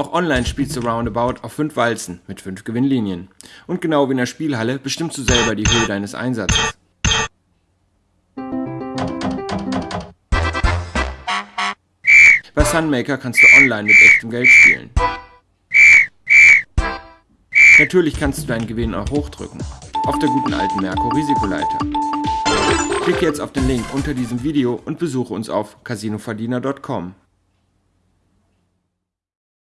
Auch online spielst du Roundabout auf 5 Walzen mit 5 Gewinnlinien. Und genau wie in der Spielhalle bestimmst du selber die Höhe deines Einsatzes. Bei Sunmaker kannst du online mit echtem Geld spielen. Natürlich kannst du deinen Gewinn auch hochdrücken. Auf der guten alten Merco Risikoleiter. Klicke jetzt auf den Link unter diesem Video und besuche uns auf casinoverdiener.com.